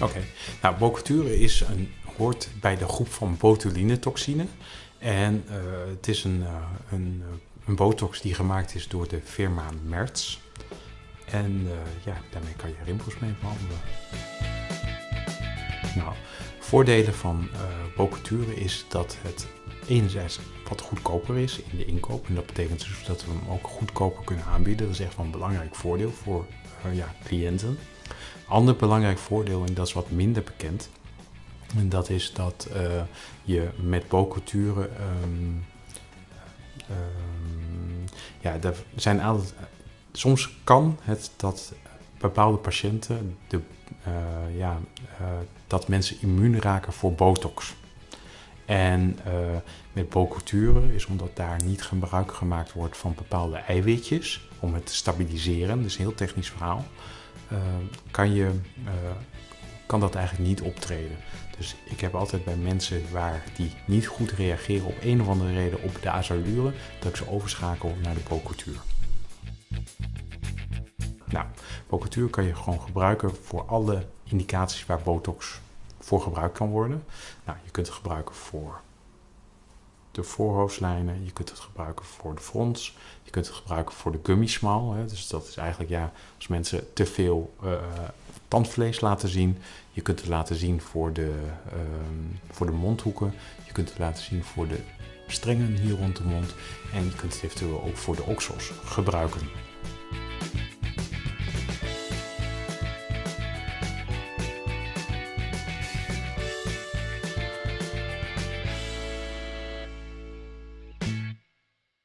Oké, nou bocature is een, hoort bij de groep van botulinetoxine. En uh, het is een, uh, een, een, botox die gemaakt is door de firma Merz. En ja, daarmee kan je rimpels mee behandelen. Nou, voordelen van bocature is dat het enerzijds wat goedkoper is in de inkoop. En dat betekent dus dat we hem ook goedkoper kunnen aanbieden. Dat is echt wel een belangrijk voordeel voor ja, cliënten. Ander belangrijk voordeel, en dat is wat minder bekend, en dat is dat uh, je met boculturen, um, um, ja, er zijn altijd, soms kan het dat bepaalde patiënten, de, uh, ja, dat mensen immuun raken voor botox. En met boculturen is omdat daar niet gebruik gemaakt wordt van bepaalde eiwitjes om het te stabiliseren, dus een heel technisch verhaal. Uh, kan, je, uh, kan dat eigenlijk niet optreden. Dus ik heb altijd bij mensen waar die niet goed reageren op een of andere reden op de azalure, dat ik ze overschakel naar de bocultuur. Nou, bocultuur kan je gewoon gebruiken voor alle indicaties waar botox voor gebruikt kan worden. Nou, je kunt het gebruiken voor de voorhoofdlijnen, je kunt het gebruiken voor de frons, je kunt het gebruiken voor de gummismal. Hè. Dus dat is eigenlijk ja, als mensen te veel uh, tandvlees laten zien. Je kunt het laten zien voor de, uh, voor de mondhoeken. Je kunt het laten zien voor de strengen hier rond de mond. En je kunt het eventueel ook voor de oksels gebruiken.